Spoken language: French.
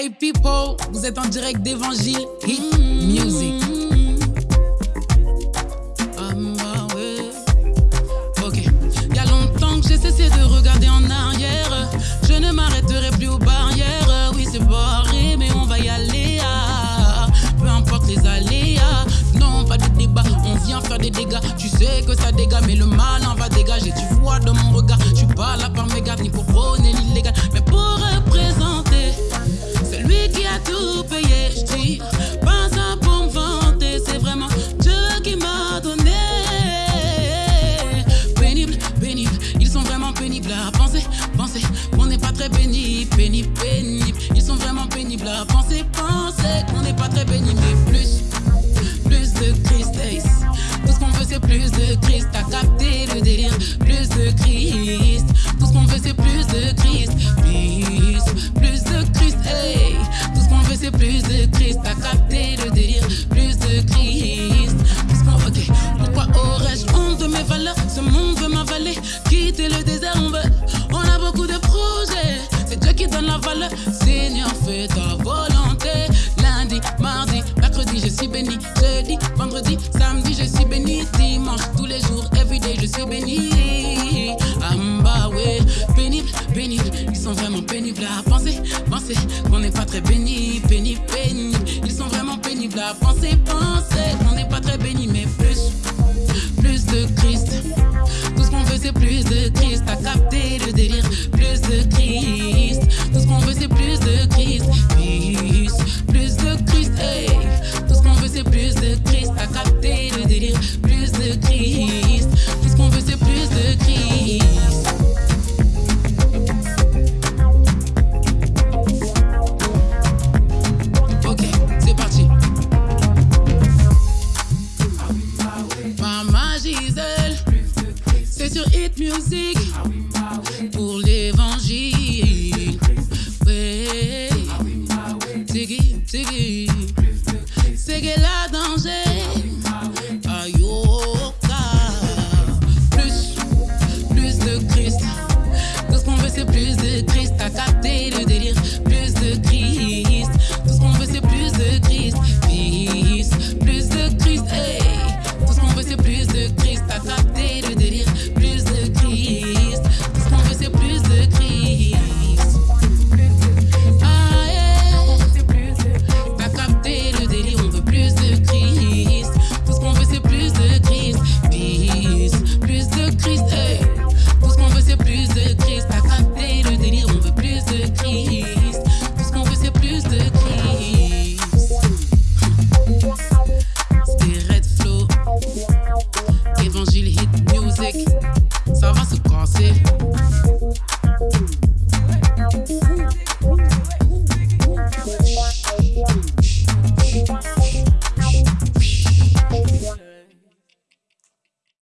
Hey people, vous êtes en direct d'Évangile Hit Music. Ah, bah ouais. Ok. Y a longtemps que j'ai cessé de regarder en arrière. Je ne m'arrêterai plus aux barrières. Oui, c'est barré, mais on va y aller. ah. Peu importe les aléas. Non, pas de débat. On vient faire des dégâts. Tu sais que ça dégage, mais le mal en va dégager. Tu vois dans mon pénibles à penser, penser qu'on n'est pas très pénible, pénible, pénible. Ils sont vraiment pénibles à penser, penser qu'on n'est pas très pénible, mais plus, plus de Christ. hey. Tout ce qu'on veut c'est plus de Christ, t'as capté le délire, plus de Christ. Tout ce qu'on veut c'est plus de Christ, plus, plus de Christ, hey. Tout ce qu'on veut c'est plus de Christ, t'as capté le délire, plus de Christ. Tout ce qu'on- ok. Pourquoi aurais-je honte de mes valeurs? Ce monde veut m'avaler, quitter le désert, Dimanche, tous les jours, everyday, je suis béni. Amba, ouais, pénible, pénible. Ils sont vraiment pénibles à penser, penser qu'on n'est pas très béni, pénible, pénible. Ils sont vraiment pénibles à penser, penser qu'on sur Hit Music pour l'évangile. Ouais, Tiggy, Tiggy, c'est que la danger. Ayoka, plus, plus de Christ. Tout ce qu'on veut, c'est plus de Christ. T'as capté le délire, plus de Christ. Tout ce qu'on veut, c'est plus de Christ.